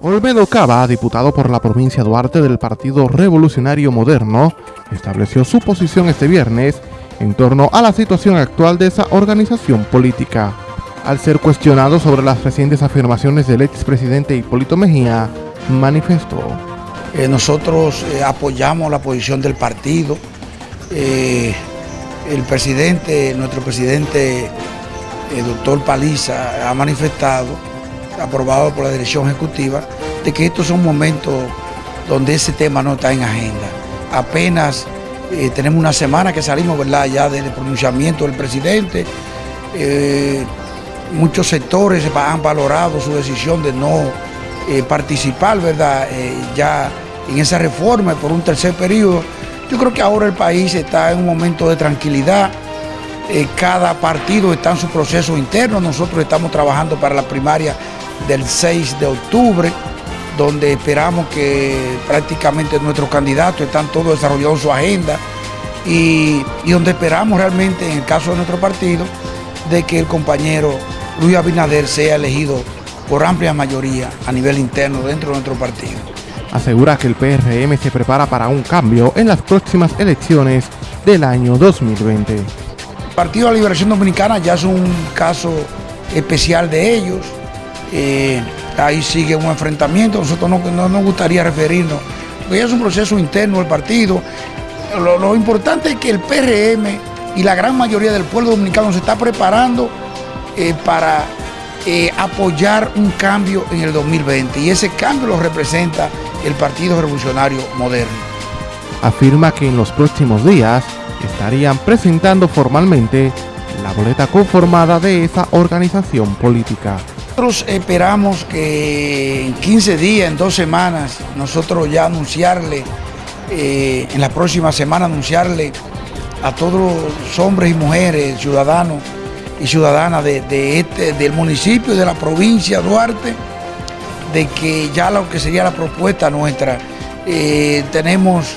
Olmedo Cava, diputado por la provincia Duarte del Partido Revolucionario Moderno, estableció su posición este viernes en torno a la situación actual de esa organización política. Al ser cuestionado sobre las recientes afirmaciones del expresidente Hipólito Mejía, manifestó. Eh, nosotros eh, apoyamos la posición del partido. Eh, el presidente, nuestro presidente, el doctor Paliza, ha manifestado aprobado por la dirección ejecutiva, de que estos son momentos donde ese tema no está en agenda. Apenas eh, tenemos una semana que salimos ¿verdad? ya del pronunciamiento del presidente. Eh, muchos sectores han valorado su decisión de no eh, participar ¿verdad? ya en esa reforma por un tercer periodo. Yo creo que ahora el país está en un momento de tranquilidad. cada partido está en su proceso interno. Nosotros estamos trabajando para la primaria del 6 de octubre, donde esperamos que prácticamente nuestros candidatos están todos desarrollando su agenda y, donde esperamos realmente, en el caso de nuestro partido, de que el compañero Luis Abinader sea elegido por amplia mayoría a nivel interno dentro de nuestro partido. Asegura que el PRM se prepara para un cambio en las próximas elecciones del año 2020. El Partido de la Liberación Dominicana ya es un caso especial de ellos. Eh, ahí sigue un enfrentamiento, nosotros no, nos gustaría referirnos, porque es un proceso interno del partido. Lo, importante es que el PRM y la gran mayoría del pueblo dominicano se está preparando eh, para eh, apoyar un cambio en el 2020 y ese cambio lo representa el Partido Revolucionario Moderno. Afirma que en los próximos días estarían presentando formalmente la boleta conformada de esa organización política. Nosotros esperamos que en 15 días, en dos semanas, nosotros ya anunciarle, eh, en la próxima semana anunciarle a todos los hombres y mujeres, ciudadanos y ciudadanas de, este, del municipio y de la provincia de Duarte, de que ya lo que sería la propuesta nuestra, eh, tenemos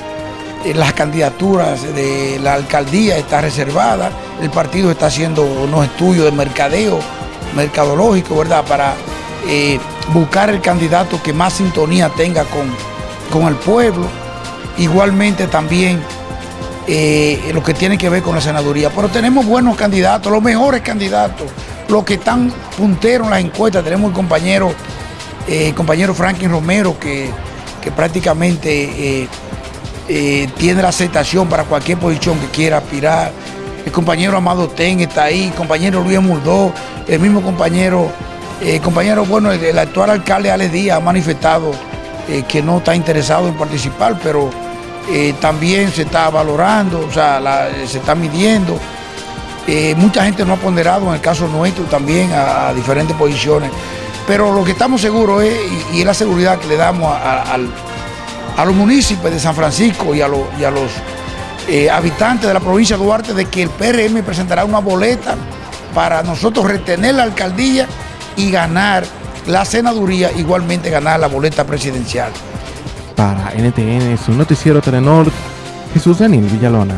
eh, las candidaturas de la alcaldía está reservada, el partido está haciendo unos estudios de mercadeo mercadológico, ¿verdad? Para eh, buscar el candidato que más sintonía tenga con, con el pueblo. Igualmente también eh, lo que tiene que ver con la senaduría. Pero tenemos buenos candidatos, los mejores candidatos, los que están punteros en las encuestas. Tenemos el compañero, eh, compañero Franklin Romero, que, que prácticamente tiene la aceptación para cualquier posición que quiera aspirar compañero Amado Ten está ahí, compañero Luis Murdó, el mismo compañero, eh, compañero, bueno, el, actual alcalde Alex Díaz ha manifestado eh, que no está interesado en participar, pero eh, también se está valorando, o sea, se está midiendo. mucha gente no ha ponderado en el caso nuestro también a, diferentes posiciones, pero lo que estamos seguros es, y, es la seguridad que le damos a, los municipios de San Francisco y a, y a los eh, habitantes de la provincia de Duarte de que el PRM presentará una boleta para nosotros retener la alcaldía y ganar la senaduría, igualmente ganar la boleta presidencial. Para NTN, su noticiero Telenor, Jesús Daniel Villalona.